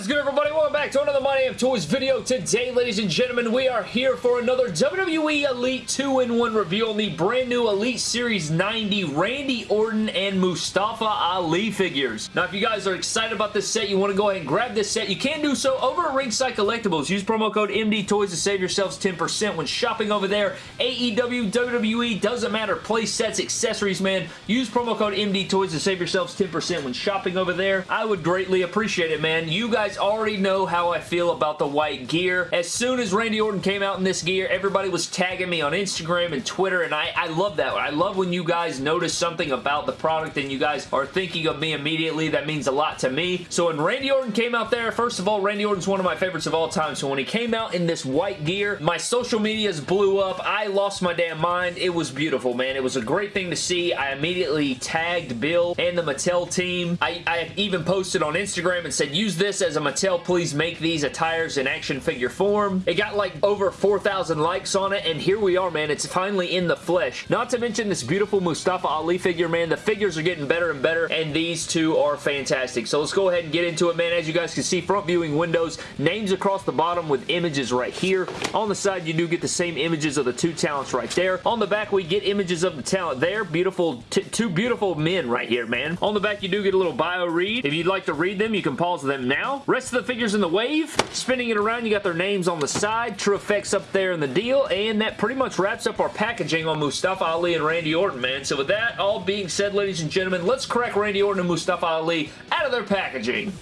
Is good, everybody? Welcome back to another My Damn Toys video. Today, ladies and gentlemen, we are here for another WWE Elite 2-in-1 review on the brand new Elite Series 90 Randy Orton and Mustafa Ali figures. Now, if you guys are excited about this set, you want to go ahead and grab this set, you can do so over at Ringside Collectibles. Use promo code MD Toys to save yourselves 10% when shopping over there. AEW, WWE, doesn't matter. Play sets, accessories, man. Use promo code MD Toys to save yourselves 10% when shopping over there. I would greatly appreciate it, man. You guys already know how I feel about the white gear. As soon as Randy Orton came out in this gear, everybody was tagging me on Instagram and Twitter, and I, I love that. I love when you guys notice something about the product and you guys are thinking of me immediately. That means a lot to me. So when Randy Orton came out there, first of all, Randy Orton's one of my favorites of all time. So when he came out in this white gear, my social medias blew up. I lost my damn mind. It was beautiful, man. It was a great thing to see. I immediately tagged Bill and the Mattel team. I, I even posted on Instagram and said, use this as a Mattel, please make these attires in action figure form. It got like over 4,000 likes on it, and here we are, man. It's finally in the flesh. Not to mention this beautiful Mustafa Ali figure, man. The figures are getting better and better, and these two are fantastic. So let's go ahead and get into it, man. As you guys can see, front viewing windows, names across the bottom with images right here. On the side, you do get the same images of the two talents right there. On the back, we get images of the talent there. Beautiful, two beautiful men right here, man. On the back, you do get a little bio read. If you'd like to read them, you can pause them now. Rest of the figures in the wave. Spinning it around, you got their names on the side. True effects up there in the deal. And that pretty much wraps up our packaging on Mustafa Ali and Randy Orton, man. So with that all being said, ladies and gentlemen, let's crack Randy Orton and Mustafa Ali out of their packaging.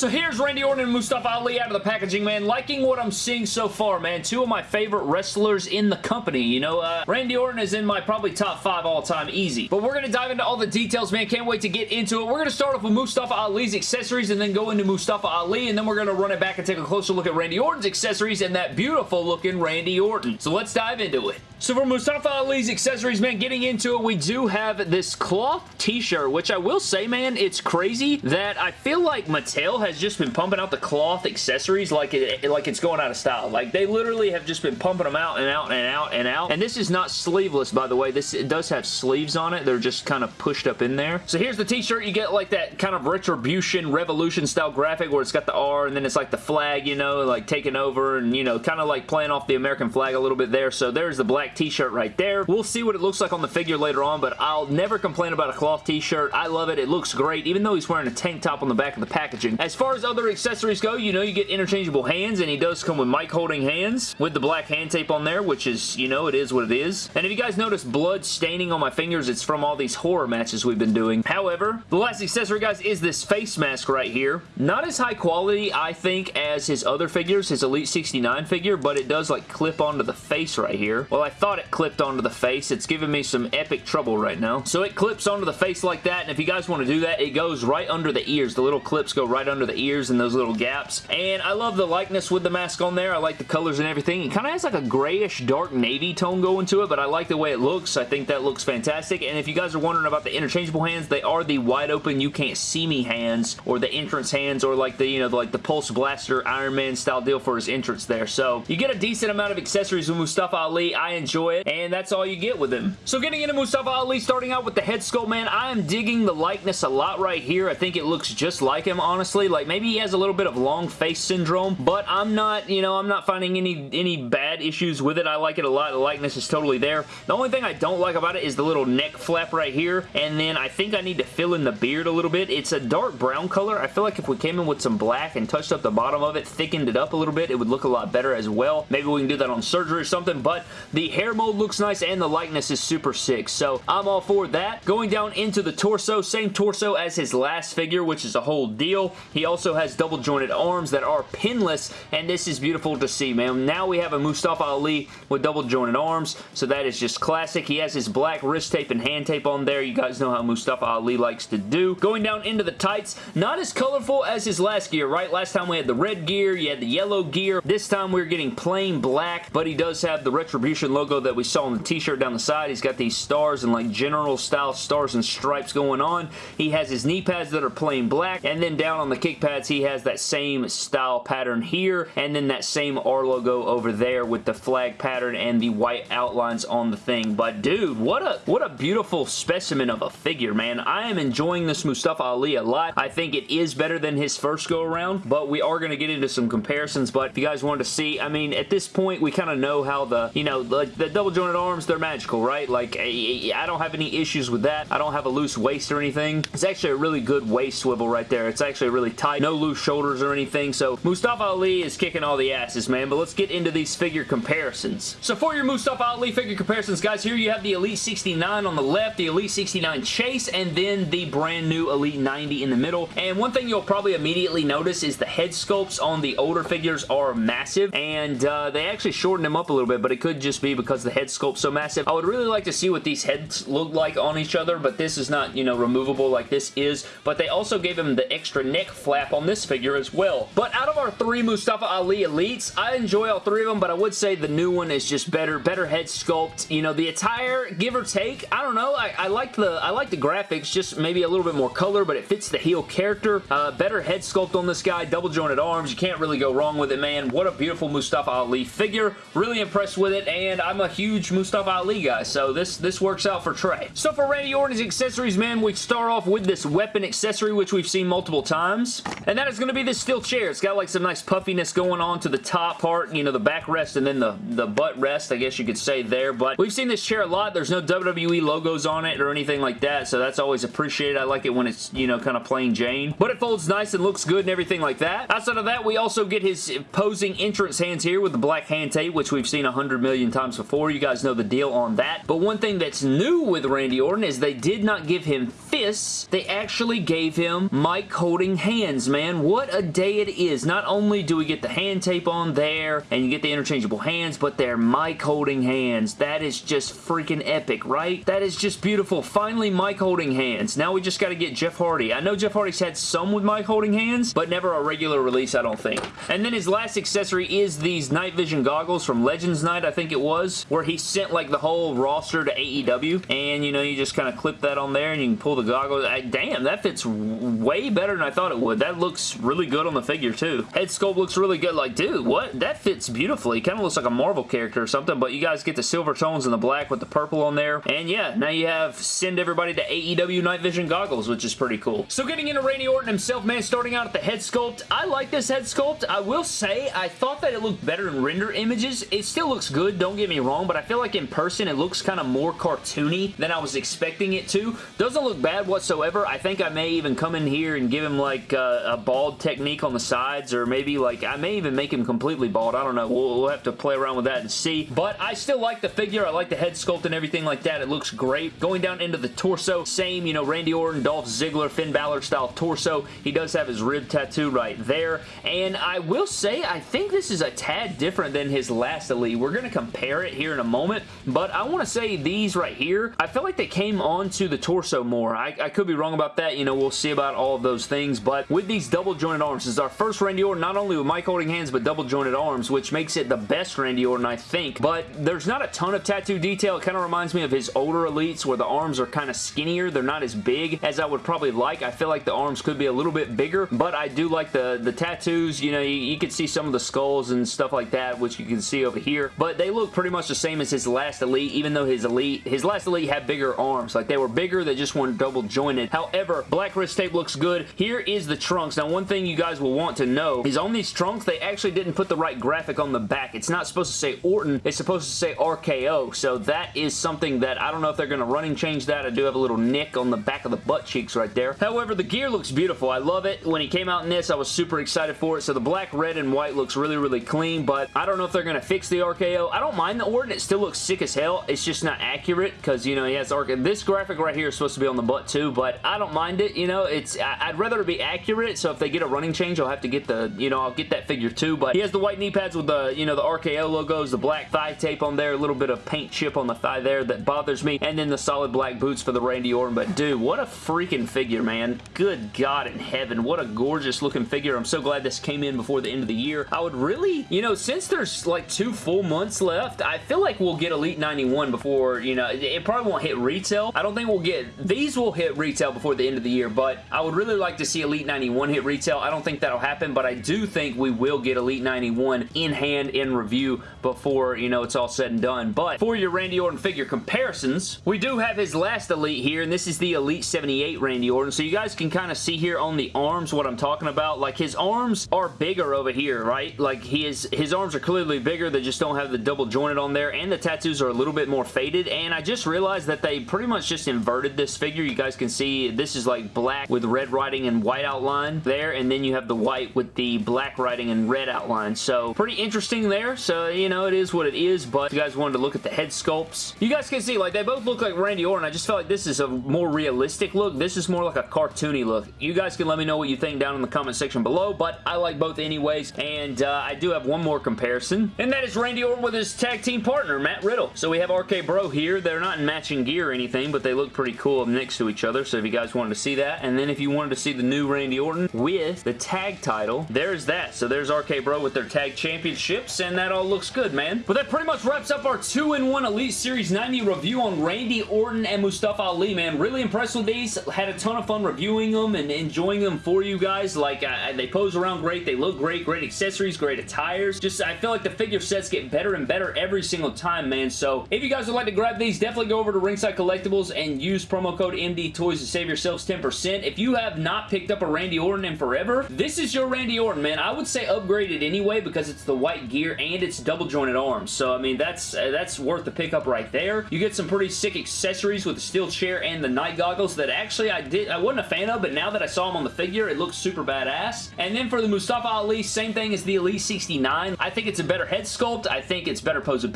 So here's Randy Orton and Mustafa Ali out of the packaging, man. Liking what I'm seeing so far, man. Two of my favorite wrestlers in the company. You know, uh, Randy Orton is in my probably top five all time, easy. But we're going to dive into all the details, man. Can't wait to get into it. We're going to start off with Mustafa Ali's accessories and then go into Mustafa Ali, and then we're going to run it back and take a closer look at Randy Orton's accessories and that beautiful looking Randy Orton. So let's dive into it. So for Mustafa Ali's accessories, man, getting into it, we do have this cloth t-shirt, which I will say, man, it's crazy that I feel like Mattel has just been pumping out the cloth accessories like it like it's going out of style. Like, they literally have just been pumping them out and out and out and out. And this is not sleeveless, by the way. This it does have sleeves on it. They're just kind of pushed up in there. So here's the t-shirt. You get like that kind of retribution, revolution style graphic where it's got the R and then it's like the flag, you know, like taking over and, you know, kind of like playing off the American flag a little bit there. So there's the black t-shirt right there. We'll see what it looks like on the figure later on, but I'll never complain about a cloth t-shirt. I love it. It looks great, even though he's wearing a tank top on the back of the packaging. As far as other accessories go, you know you get interchangeable hands, and he does come with mic holding hands with the black hand tape on there, which is, you know, it is what it is. And if you guys notice blood staining on my fingers, it's from all these horror matches we've been doing. However, the last accessory, guys, is this face mask right here. Not as high quality, I think, as his other figures, his Elite 69 figure, but it does, like, clip onto the face right here. Well, I thought it clipped onto the face. It's giving me some epic trouble right now. So it clips onto the face like that, and if you guys want to do that, it goes right under the ears. The little clips go right under the ears and those little gaps. And I love the likeness with the mask on there. I like the colors and everything. It kind of has like a grayish dark navy tone going to it, but I like the way it looks. I think that looks fantastic. And if you guys are wondering about the interchangeable hands, they are the wide open, you can't see me hands, or the entrance hands, or like the, you know, like the Pulse Blaster Iron Man style deal for his entrance there. So you get a decent amount of accessories with Mustafa Ali. I enjoy it, and that's all you get with him. So getting into Mustafa Ali, starting out with the head sculpt, man, I am digging the likeness a lot right here. I think it looks just like him, honestly. Like, maybe he has a little bit of long face syndrome, but I'm not, you know, I'm not finding any, any bad issues with it. I like it a lot. The likeness is totally there. The only thing I don't like about it is the little neck flap right here, and then I think I need to fill in the beard a little bit. It's a dark brown color. I feel like if we came in with some black and touched up the bottom of it, thickened it up a little bit, it would look a lot better as well. Maybe we can do that on surgery or something, but the hair mold looks nice and the likeness is super sick, so I'm all for that. Going down into the torso, same torso as his last figure, which is a whole deal. He also has double jointed arms that are pinless, and this is beautiful to see, man. Now we have a Mustafa Ali with double jointed arms, so that is just classic. He has his black wrist tape and hand tape on there. You guys know how Mustafa Ali likes to do. Going down into the tights, not as colorful as his last gear, right? Last time we had the red gear, you had the yellow gear. This time we're getting plain black, but he does have the Retribution logo that we saw on the t-shirt down the side. He's got these stars and like general style stars and stripes going on. He has his knee pads that are plain black, and then down on the kick pads, he has that same style pattern here, and then that same R logo over there with the flag pattern and the white outlines on the thing. But dude, what a what a beautiful specimen of a figure, man. I am enjoying this Mustafa Ali a lot. I think it is better than his first go around, but we are going to get into some comparisons. But if you guys wanted to see, I mean, at this point, we kind of know how the, you know, the double jointed arms, they're magical, right? Like, I don't have any issues with that. I don't have a loose waist or anything. It's actually a really good waist swivel right there. It's actually really tight. No loose shoulders or anything. So Mustafa Ali is kicking all the asses, man. But let's get into these figure comparisons. So for your Mustafa Ali figure comparisons, guys, here you have the Elite 69 on the left, the Elite 69 Chase, and then the brand new Elite 90 in the middle. And one thing you'll probably immediately notice is the head sculpts on the older figures are massive, and uh, they actually shortened them up a little bit, but it could just be because the head sculpt's so massive. I would really like to see what these heads look like on each other, but this is not, you know, removable like this is. But they also gave him the extra neck flap on this figure as well. But out of our three Mustafa Ali Elites, I enjoy all three of them, but I would say the new one is just better. Better head sculpt. You know, the attire, give or take, I don't know. I, I like the I like the graphics, just maybe a little bit more color, but it fits the heel character. Uh, better head sculpt on this guy, double jointed arms. You can't really go wrong with it, man. What a beautiful Mustafa Ali figure. Really impressed with it, and I'm a huge Mustafa Ali guy, so this, this works out for Trey. So for Randy Orton's accessories, man, we start off with this weapon accessory, which we've seen multiple times, and that is going to be this steel chair. It's got like some nice puffiness going on to the top part, you know, the backrest and then the, the butt rest, I guess you could say there, but we've seen this chair a lot. There's no WWE logos on it or anything like that, so that's always appreciated. I like it when it's, you know, kind of plain Jane, but it folds nice and looks good and everything like that. Outside of that, we also get his posing entrance hands here with the black hand tape, which we've seen a hundred million times before. You guys know the deal on that, but one thing that's new with Randy Orton is they did not give him fists. They actually gave him mic holding hands, man. What a day it is. Not only do we get the hand tape on there and you get the interchangeable hands, but they're mic holding hands. That is just freaking epic, right? That is just beautiful. Finally, mic holding hands. Now we just got to get Jeff Hardy. I know Jeff Hardy's had some with mic holding hands, but never a regular release, I don't think. And then his last accessory is these night vision goggles from Legends Night, I think it was, where he sent like the whole roster to AEW, and you know, you just kind of clip that on there and you can pull the goggles. I, damn, that fits way better than I thought it would. That looks really good on the figure too. Head sculpt looks really good. Like, dude, what? That fits beautifully. Kind of looks like a Marvel character or something, but you guys get the silver tones and the black with the purple on there. And yeah, now you have send everybody to AEW Night Vision goggles, which is pretty cool. So getting into Randy Orton himself, man, starting out at the head sculpt, I like this head sculpt. I will say, I thought that it looked better in render images. It still looks good, don't get me wrong, but I feel like in person it looks kind of more cartoony than I was expecting it to. Doesn't look bad whatsoever. I think I may even come in here and give him like a, a bald technique on the sides or maybe like I may even make him completely bald. I don't know. We'll, we'll have to play around with that and see. But I still like the figure. I like the head sculpt and everything like that. It looks great. Going down into the torso, same, you know, Randy Orton, Dolph Ziggler, Finn Balor style torso. He does have his rib tattoo right there. And I will say, I think this is a tad different than his last Elite. We're going to compare it here in a moment, but I want to say these right here, I feel like they came onto the torso more. I, I could be wrong about that. You know, we'll see about all of those things, but with these double jointed arms, this is our first Randy Orton, not only with mic holding hands, but double jointed arms, which makes it the best Randy Orton, I think, but there's not a ton of tattoo detail. It kind of reminds me of his older Elites where the arms are kind of skinnier. They're not as big as I would probably like. I feel like the arms could be a little bit bigger, but I do like the, the tattoos. You know, you, you can see some of the skulls and stuff like that, which you can see over here, but they look pretty much the same as his last Elite, even though his Elite, his last Elite had bigger arms. Like, they were bigger, they just weren't double jointed. However, black wrist tape looks good. Here is the trunks. Now, one thing you guys will want to know is on these trunks, they actually didn't put the right graphic on the back. It's not supposed to say Orton, it's supposed to say RKO, so that is something that I don't know if they're going to running change that. I do have a little nick on the back of the butt cheeks right there. However, the gear looks beautiful. I love it. When he came out in this, I was super excited for it. So the black, red, and white looks really, really clean, but I don't know if they're going to fix the RKO. I don't mind the. It still looks sick as hell. It's just not accurate because, you know, he has RKO. This graphic right here is supposed to be on the butt too, but I don't mind it. You know, it's I'd rather it be accurate, so if they get a running change, I'll have to get the, you know, I'll get that figure too, but he has the white knee pads with the, you know, the RKO logos, the black thigh tape on there, a little bit of paint chip on the thigh there that bothers me, and then the solid black boots for the Randy Orton, but dude, what a freaking figure, man. Good God in heaven, what a gorgeous looking figure. I'm so glad this came in before the end of the year. I would really, you know, since there's like two full months left, I, feel like we'll get Elite 91 before, you know, it probably won't hit retail. I don't think we'll get, these will hit retail before the end of the year, but I would really like to see Elite 91 hit retail. I don't think that'll happen, but I do think we will get Elite 91 in hand in review before, you know, it's all said and done. But for your Randy Orton figure comparisons, we do have his last Elite here, and this is the Elite 78 Randy Orton. So you guys can kind of see here on the arms what I'm talking about. Like his arms are bigger over here, right? Like his, his arms are clearly bigger. They just don't have the double jointed on there, and the tattoos are a little bit more faded, and I just realized that they pretty much just inverted this figure. You guys can see this is like black with red writing and white outline there, and then you have the white with the black writing and red outline. So pretty interesting there. So, you know, it is what it is, but if you guys wanted to look at the head sculpts, you guys can see, like, they both look like Randy Orton. I just felt like this is a more realistic look. This is more like a cartoony look. You guys can let me know what you think down in the comment section below, but I like both anyways, and uh, I do have one more comparison, and that is Randy Orton with his tag team partner, Matt Riddle. So we have RK Bro here. They're not in matching gear or anything, but they look pretty cool next to each other, so if you guys wanted to see that, and then if you wanted to see the new Randy Orton with the tag title, there's that. So there's RK Bro with their tag championships, and that all looks good, man. But that pretty much wraps up our 2-in-1 Elite Series 90 review on Randy Orton and Mustafa Ali, man. Really impressed with these. Had a ton of fun reviewing them and enjoying them for you guys. Like, uh, they pose around great. They look great. Great accessories, great attires. Just, I feel like the figure sets get better and better every single time, man. So, if you guys would like to grab these, definitely go over to Ringside Collectibles and use promo code MD Toys to save yourselves 10%. If you have not picked up a Randy Orton in forever, this is your Randy Orton, man. I would say upgrade it anyway because it's the white gear and it's double jointed arms. So, I mean, that's uh, that's worth the pickup right there. You get some pretty sick accessories with the steel chair and the night goggles that actually I did I wasn't a fan of, but now that I saw them on the figure, it looks super badass. And then for the Mustafa Ali, same thing as the Elite 69. I think it's a better head sculpt. I think it's better posability.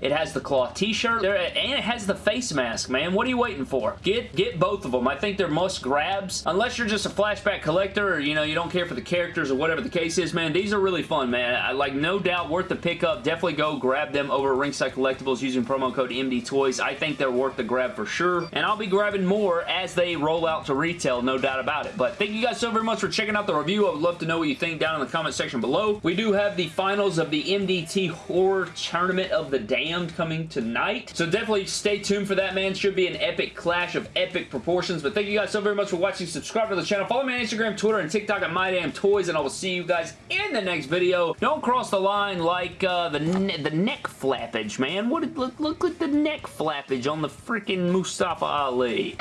It has the cloth t-shirt, and it has the face mask, man. What are you waiting for? Get, get both of them. I think they're must grabs. Unless you're just a flashback collector or, you know, you don't care for the characters or whatever the case is, man. These are really fun, man. I like no doubt worth the pickup. Definitely go grab them over at Ringside Collectibles using promo code MD Toys. I think they're worth the grab for sure. And I'll be grabbing more as they roll out to retail, no doubt about it. But thank you guys so very much for checking out the review. I would love to know what you think down in the comment section below. We do have the finals of the MDT Horror Tournament of the Damned coming tonight. So definitely stay tuned for that, man. Should be an epic clash of epic proportions. But thank you guys so very much for watching. Subscribe to the channel. Follow me on Instagram, Twitter, and TikTok at MyDamnToys, and I will see you guys in the next video. Don't cross the line like uh, the, ne the neck flappage, man. What? Look, look at the neck flappage on the freaking Mustafa Ali.